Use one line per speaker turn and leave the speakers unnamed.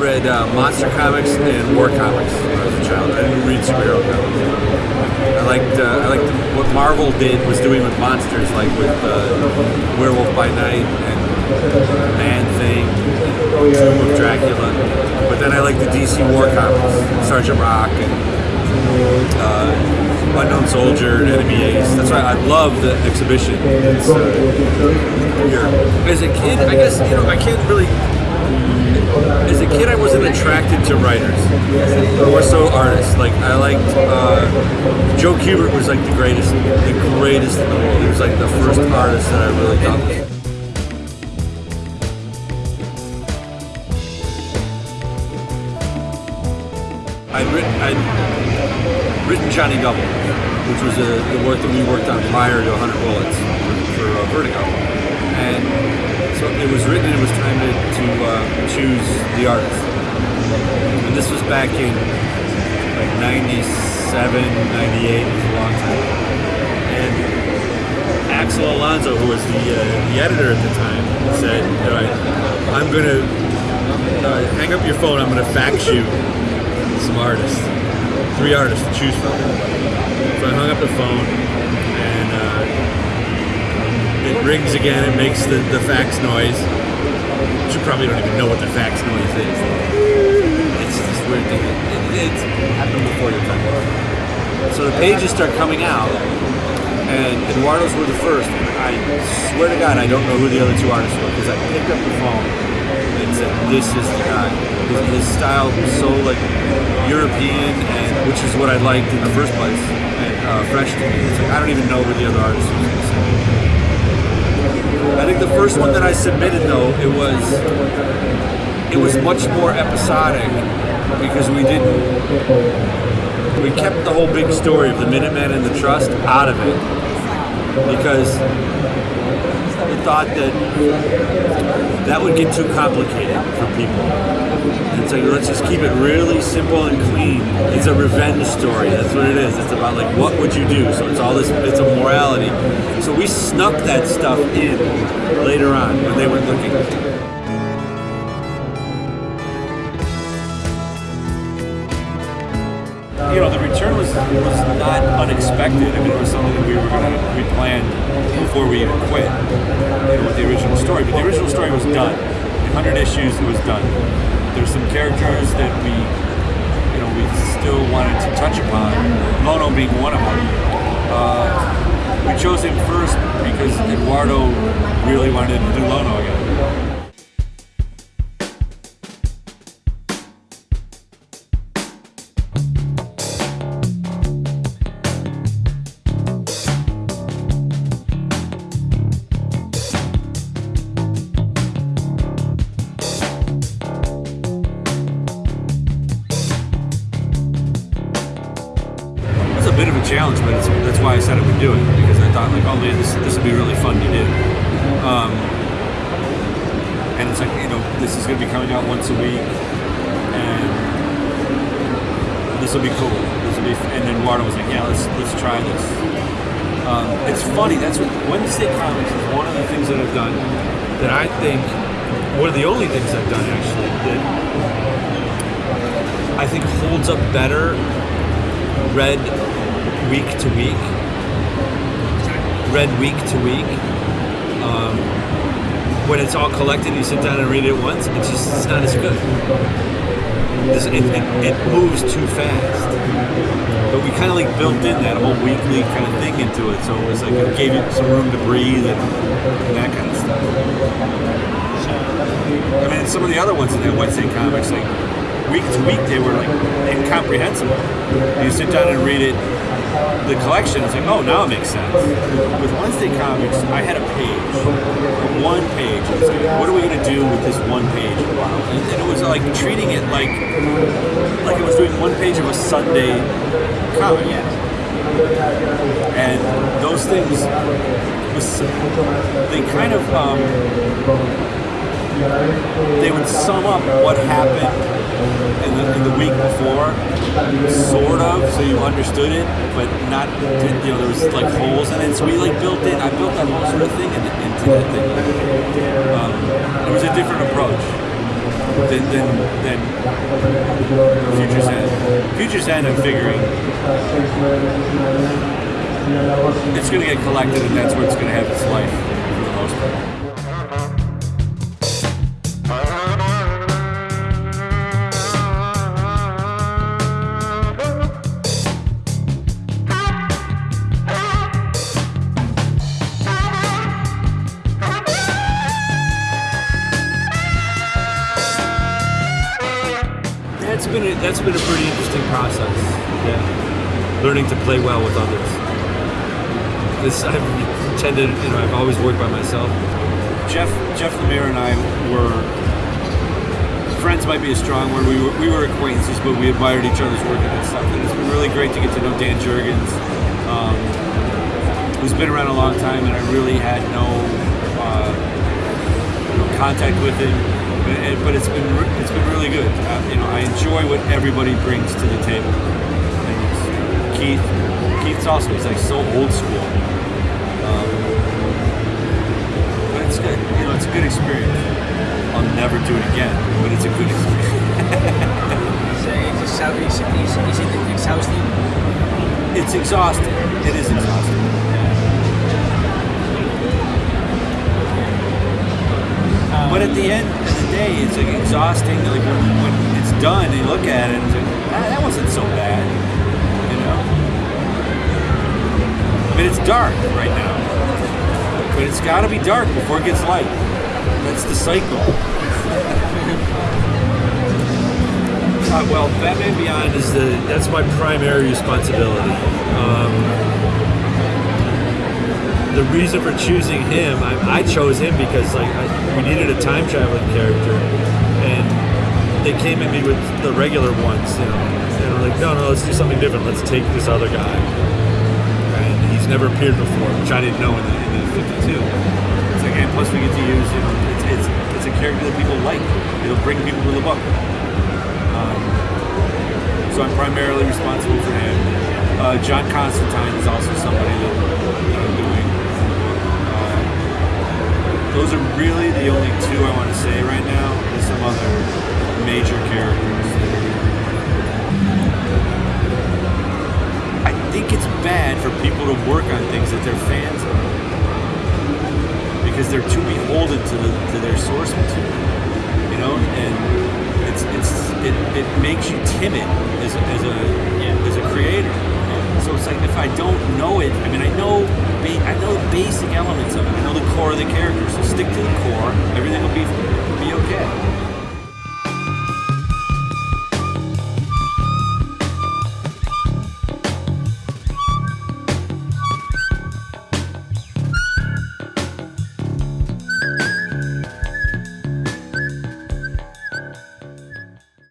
Read uh, monster comics and war comics when I was a child. I didn't read superhero comics. I liked uh, I liked what Marvel did was doing with monsters, like with uh, Werewolf by Night and Man Thing, and Tomb of Dracula. But then I liked the DC war comics, Sergeant Rock and uh, Unknown Soldier, Enemy Ace. That's why I love the exhibition. It's, here. As a kid, I guess you know I can't really as a kid, I wasn't attracted to writers, more so artists. Like I liked uh, Joe Kubert was like the greatest, the greatest in the world. He was like the first artist that I really was. I'd written, I'd written Johnny Double, which was a, the work that we worked on prior to 100 Bullets for, for uh, Vertigo, and so it was written. It was time to, to uh, choose the artist, and this was back in like 97, 98. It was a long time, and Axel Alonso, who was the uh, the editor at the time, said, "All right, I'm gonna uh, hang up your phone. I'm gonna fax you some artists, three artists to choose from." So I hung up the phone, it rings again. It makes the, the fax noise. You probably don't even know what the fax noise is. It's this weird thing. It, it's happened before your time. So the pages start coming out, and Eduardo's were the first. And I swear to God, I don't know who the other two artists were because I picked up the phone and said, "This is the guy." His, his style was so like European, and which is what I liked in the first place, and uh, fresh to me. It's like I don't even know who the other artist was. I think the first one that I submitted though it was it was much more episodic because we didn't we kept the whole big story of the Minutemen and the Trust out of it. Because we thought that that would get too complicated for people. And like let's just keep it really simple and clean. It's a revenge story. That's what it is. It's about like what would you do? So it's all this. It's a morality. So we snuck that stuff in later on when they were looking. you know, the return was unexpected. I mean, it was something that we were gonna we planned before we even quit. You know, with the original story, but the original story was done. In hundred issues, it was done. There's some characters that we, you know, we still wanted to touch upon. Lono being one of them. Uh, we chose him first because Eduardo really wanted to do Lono again. Why I said I would do it because I thought like, oh man, this this would be really fun to do. Um, and it's like you know, this is going to be coming out once a week, and this will be cool. This will be, and then Eduardo was like, yeah, let's let's try this. Um, it's funny. That's what Wednesday Comics is one of the things that I've done that I think one of the only things I've done actually that I think holds up better read week to week, read week to week. Um, when it's all collected, you sit down and read it once. It's just it's not as good. It, it, it moves too fast. But we kind of like built in that whole weekly kind of thing into it, so it was like it gave you some room to breathe and, and that kind of stuff. I mean, some of the other ones in that Wednesday comics, like week to week, they were like incomprehensible. You sit down and read it, the collection, it's like, oh, now it makes sense. With Wednesday comics, I had a page, one page. Was like, what are we going to do with this one page? And, and it was like treating it like, like it was doing one page of a Sunday comic. And those things, was, they kind of, um, they would sum up what happened in the, in the week before, sort of, so you understood it, but not, you know, there was like holes in it. So we like built in, I built that whole sort of thing into, into the thing. Um, it was a different approach. than than, than Future's End. Future's End, I'm figuring it's going to get collected, and that's where it's going to have its life for the most part. Been a, that's been a pretty interesting process. Yeah, learning to play well with others. This I've tended, you know, I've always worked by myself. Jeff Jeff Lemire and I were friends. Might be a strong word. We were we were acquaintances, but we admired each other's work and stuff. And it's been really great to get to know Dan Jurgens, um, who's been around a long time, and I really had no. Uh, know, contact with him, but, it- but it's been it's been really good. Uh, you know, I enjoy what everybody brings to the table. And Keith, Keith's also he's like so old school, um, but it's good. You know, it's a good experience. I'll never do it again, but it's a good experience.
So is, is, is it exhausting?
It's exhausting. It is exhausting. But at the end day, it's like exhausting. Like when, when it's done, you look at it, like, ah, that wasn't so bad, you know. Mean, it's dark right now, but it's got to be dark before it gets light. That's the cycle. Uh, well, Batman Beyond is the that's my primary responsibility. Um, reason for choosing him, I, I chose him because like I, we needed a time traveling character, and they came at me with the regular ones, you know, and we're like, no, no, let's do something different. Let's take this other guy, and he's never appeared before, which I didn't know in the, in the '52. It's like, and plus we get to use, you know, it's, it's it's a character that people like. It'll bring people to the book. Um, so I'm primarily responsible for him. Uh, John Constantine is also somebody that I'm doing. Those are really the only two I want to say right now. There's some other major characters. I think it's bad for people to work on things that they're fans of because they're too beholden to, the, to their source material, you know, and it's it's it, it makes you timid as a, as a as a creator. It's like if I don't know it, I mean, I know I know the basic elements of it. I know the core of the character. So stick to the core. Everything will be be okay.